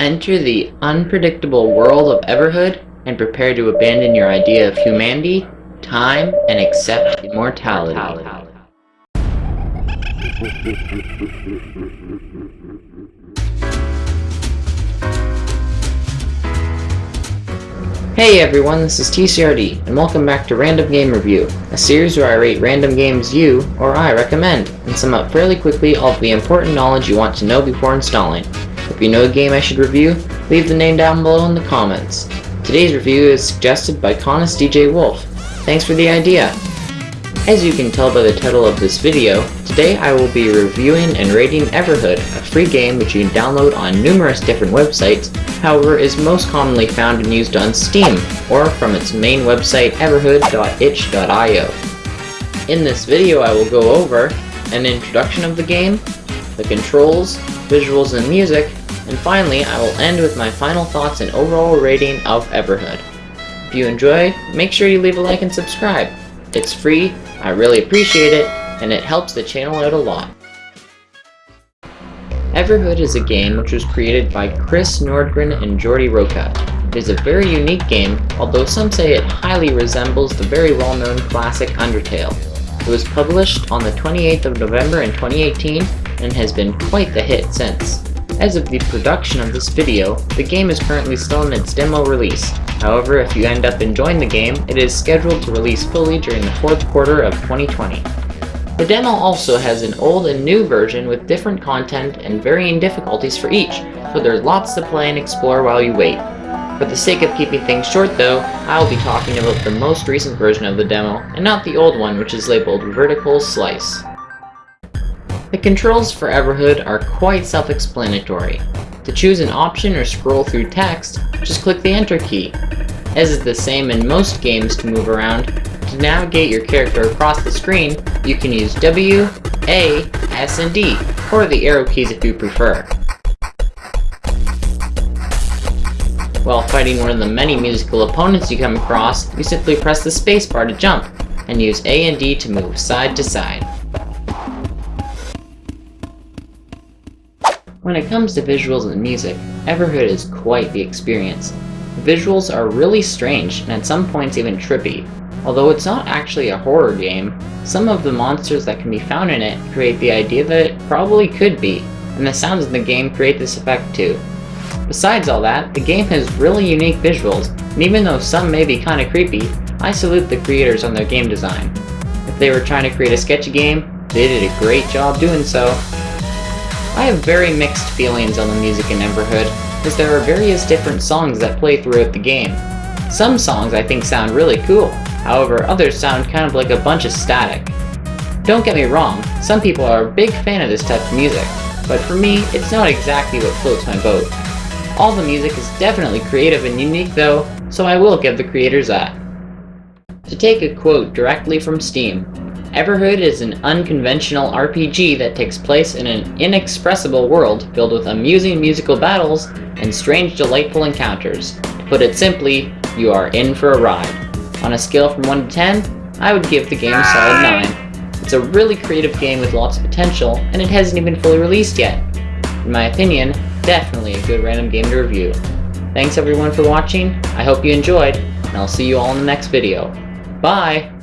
Enter the unpredictable world of Everhood and prepare to abandon your idea of humanity, time, and accept immortality. Hey everyone, this is TCRD, and welcome back to Random Game Review, a series where I rate random games you, or I, recommend, and sum up fairly quickly all of the important knowledge you want to know before installing. If you know a game I should review, leave the name down below in the comments. Today's review is suggested by Conus DJ Wolf. Thanks for the idea! As you can tell by the title of this video, today I will be reviewing and rating Everhood, a free game which you can download on numerous different websites, however is most commonly found and used on Steam, or from its main website everhood.itch.io. In this video I will go over an introduction of the game, the controls, visuals and music, and finally I will end with my final thoughts and overall rating of Everhood. If you enjoy, make sure you leave a like and subscribe. It's free, I really appreciate it, and it helps the channel out a lot. Everhood is a game which was created by Chris Nordgren and Jordi Roca. It is a very unique game, although some say it highly resembles the very well-known classic Undertale. It was published on the 28th of November in 2018 and has been quite the hit since. As of the production of this video, the game is currently still in its demo release. However, if you end up enjoying the game, it is scheduled to release fully during the fourth quarter of 2020. The demo also has an old and new version with different content and varying difficulties for each, so there's lots to play and explore while you wait. For the sake of keeping things short though, I will be talking about the most recent version of the demo, and not the old one which is labeled Vertical Slice. The controls for Everhood are quite self-explanatory. To choose an option or scroll through text, just click the Enter key. As is the same in most games to move around, to navigate your character across the screen, you can use W, A, S, and D, or the arrow keys if you prefer. While fighting one of the many musical opponents you come across, you simply press the spacebar to jump, and use A and D to move side to side. When it comes to visuals and music, Everhood is quite the experience. The visuals are really strange and at some points even trippy. Although it's not actually a horror game, some of the monsters that can be found in it create the idea that it probably could be, and the sounds in the game create this effect too. Besides all that, the game has really unique visuals, and even though some may be kinda creepy, I salute the creators on their game design. If they were trying to create a sketchy game, they did a great job doing so, I have very mixed feelings on the music in Everhood, as there are various different songs that play throughout the game. Some songs I think sound really cool, however others sound kind of like a bunch of static. Don't get me wrong, some people are a big fan of this type of music, but for me, it's not exactly what floats my boat. All the music is definitely creative and unique though, so I will give the creators that. To take a quote directly from Steam, Everhood is an unconventional RPG that takes place in an inexpressible world filled with amusing musical battles and strange delightful encounters. To put it simply, you are in for a ride. On a scale from 1 to 10, I would give the game a solid 9. It's a really creative game with lots of potential, and it hasn't even fully released yet. In my opinion, definitely a good random game to review. Thanks everyone for watching, I hope you enjoyed, and I'll see you all in the next video. Bye!